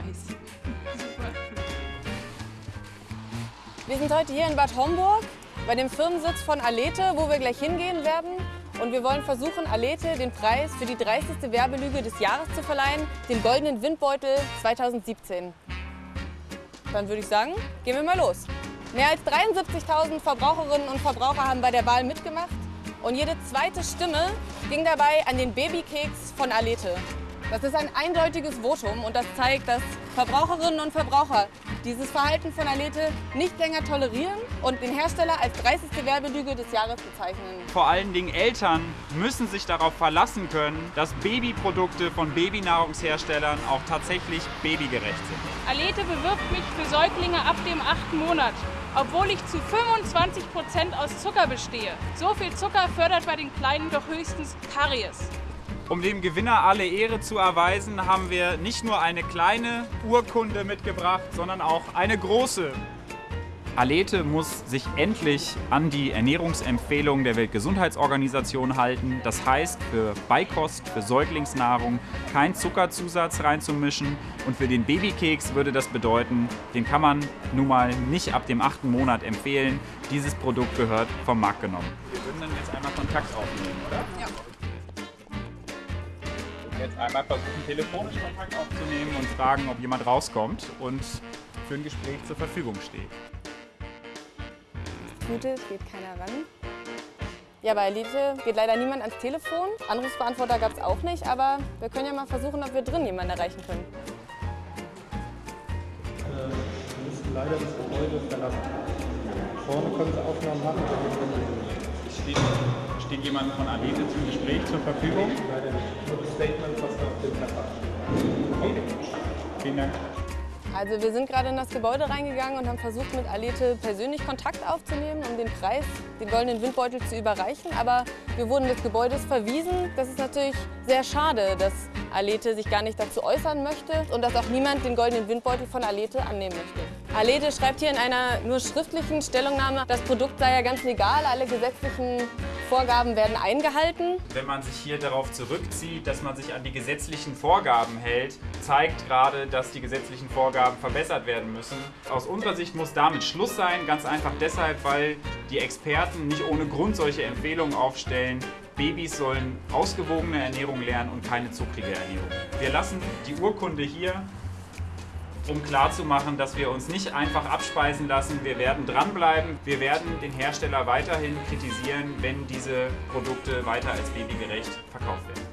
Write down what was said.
Preis. Super. Wir sind heute hier in Bad Homburg bei dem Firmensitz von Alete, wo wir gleich hingehen werden. Und wir wollen versuchen, Alete den Preis für die 30. Werbelüge des Jahres zu verleihen, den Goldenen Windbeutel 2017. Dann würde ich sagen, gehen wir mal los. Mehr als 73.000 Verbraucherinnen und Verbraucher haben bei der Wahl mitgemacht und jede zweite Stimme ging dabei an den Babykeks von Alete. Das ist ein eindeutiges Votum und das zeigt, dass Verbraucherinnen und Verbraucher dieses Verhalten von Alete nicht länger tolerieren und den Hersteller als 30. Werbelüge des Jahres bezeichnen. Vor allen Dingen Eltern müssen sich darauf verlassen können, dass Babyprodukte von Babynahrungsherstellern auch tatsächlich babygerecht sind. Alete bewirbt mich für Säuglinge ab dem achten Monat, obwohl ich zu 25 Prozent aus Zucker bestehe. So viel Zucker fördert bei den Kleinen doch höchstens Karies. Um dem Gewinner alle Ehre zu erweisen, haben wir nicht nur eine kleine Urkunde mitgebracht, sondern auch eine große. Alete muss sich endlich an die Ernährungsempfehlungen der Weltgesundheitsorganisation halten. Das heißt, für Beikost, für Säuglingsnahrung kein Zuckerzusatz reinzumischen. Und für den Babykeks würde das bedeuten, den kann man nun mal nicht ab dem achten Monat empfehlen. Dieses Produkt gehört vom Markt genommen. Wir würden dann jetzt einmal Kontakt aufnehmen, oder? Ja. Jetzt einmal versuchen, telefonisch Kontakt aufzunehmen und fragen, ob jemand rauskommt und für ein Gespräch zur Verfügung steht. Gute, es geht keiner ran. Ja, bei Elite geht leider niemand ans Telefon. Anrufsbeantworter gab es auch nicht, aber wir können ja mal versuchen, ob wir drin jemanden erreichen können. Äh, wir müssen leider das Gebäude verlassen. Vorne können Sie Aufnahmen machen, wenn wir drin sind. Steht, steht jemand von Alete zum Gespräch zur Verfügung? Leider nicht. Vielen Dank. Also wir sind gerade in das Gebäude reingegangen und haben versucht, mit Alete persönlich Kontakt aufzunehmen, um den Preis, den goldenen Windbeutel zu überreichen. Aber wir wurden des Gebäudes verwiesen. Das ist natürlich sehr schade, dass Alete sich gar nicht dazu äußern möchte und dass auch niemand den goldenen Windbeutel von Alete annehmen möchte. Alete schreibt hier in einer nur schriftlichen Stellungnahme, das Produkt sei ja ganz legal, alle gesetzlichen Vorgaben werden eingehalten. Wenn man sich hier darauf zurückzieht, dass man sich an die gesetzlichen Vorgaben hält, zeigt gerade, dass die gesetzlichen Vorgaben verbessert werden müssen. Aus unserer Sicht muss damit Schluss sein, ganz einfach deshalb, weil die Experten nicht ohne Grund solche Empfehlungen aufstellen. Babys sollen ausgewogene Ernährung lernen und keine zuckrige Ernährung. Wir lassen die Urkunde hier um klarzumachen, dass wir uns nicht einfach abspeisen lassen. Wir werden dranbleiben. Wir werden den Hersteller weiterhin kritisieren, wenn diese Produkte weiter als babygerecht verkauft werden.